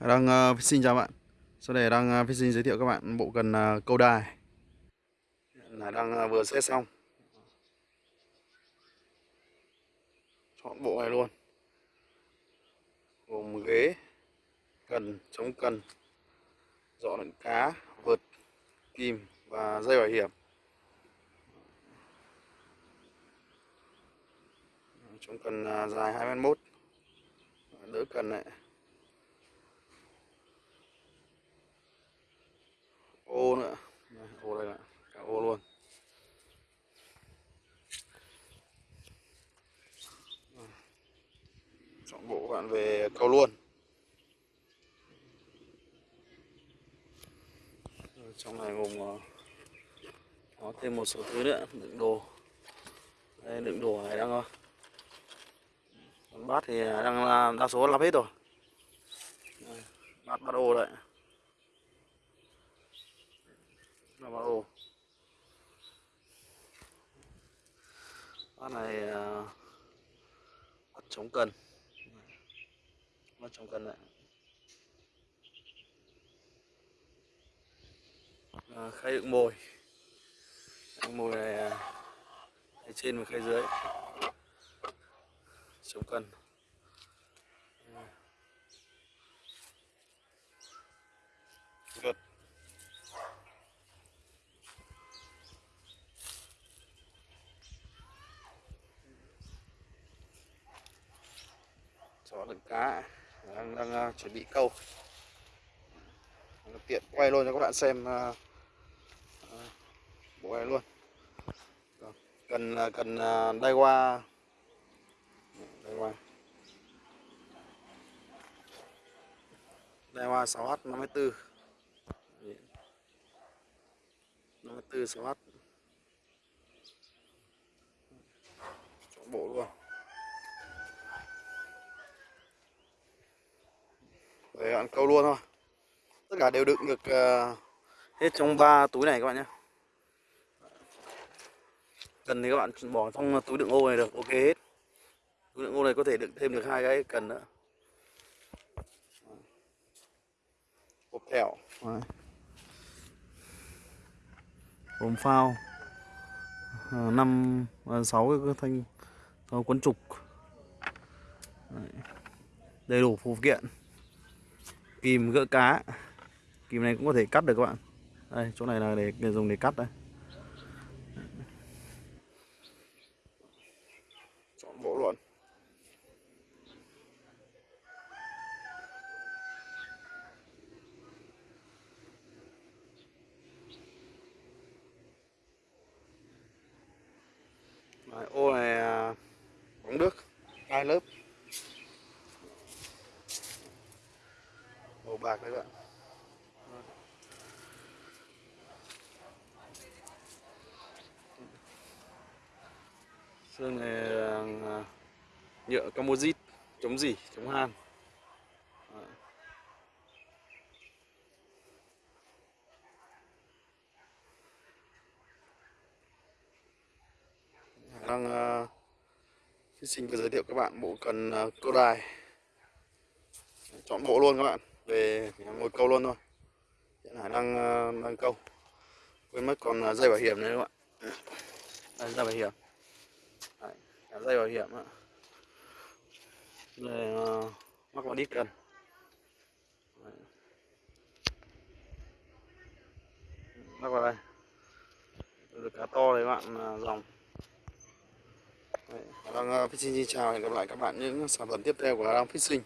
Đang ờ, uh, fishing chào bạn. Sau đây đang ờ, uh, fishing giới thiệu các bạn bộ cần uh, ờ, câu đài. Là đang uh, vừa xét xong. Chọn bộ này luôn. Gồm ghế, cần, chống cần, dọ đựng cá, vợt, kim và dây bảo hiểm. Chống cần uh, dài 21 Đỡ cần này. Ô nữa. Đây, ô đây nè, cả ô luôn. Chọn bộ bạn về câu luôn. Trong này gồm ờ, có thêm một số thứ nữa đựng đồ. Đây đựng đồ này đang còn bát thì đang à, đa số lắp hết rồi. Bát bát ô đấy là vào ổ con này uh, chống cần bắt chống cần đấy. À, khay đựng mồi. Đựng mồi này à, khay trên và khay dưới. Chống cần Good. Đựng cá đang, đang uh, chuẩn bị câu. Tiện quay luôn cho các bạn xem uh, uh, bộ này luôn cần à, cần uh, đai qua đai qua đai qua 6h 54 54 6h chọn bộ luôn. Để ăn câu luôn thôi. Tất cả đều đựng được uh, hết trong ba túi này các bạn nhé. Cần thì các bạn bỏ trong túi đựng ô này được ok hết. Túi đựng ô này có thể đựng thêm được hai cái cần nữa. Hộp thẻo gồm phao. Ờ, năm ờ, sáu cái thanh quấn trục. Đầy đủ phụ kiện kìm gỡ cá. Kìm này cũng có thể cắt được các bạn. Đây chỗ này là để, để dùng để cắt đây. Chọn bộ luôn. Đấy, ô này à, bóng nước hai lớp. Màu bạc đấy bạn xương này là nhựa composite chống gì chống han đang uh, xin vừa giới thiệu các bạn bộ cần uh, cơ đài chọn bộ luôn các bạn về ngồi câu luôn thôi. Hiện hải đang ờ, đang câu. Quên mất còn ờ, dây bảo hiểm đấy các bạn đây dây bảo hiểm. Đấy, dây bảo hiểm ạ. Để uh, ờ, mắc vào đít cần mắc vào đây. Được cá to đấy bạn dòng. Đấy, đang uh, fishing xin chào hẹn gặp lại các bạn những sản phẩm tiếp theo của đang fishing.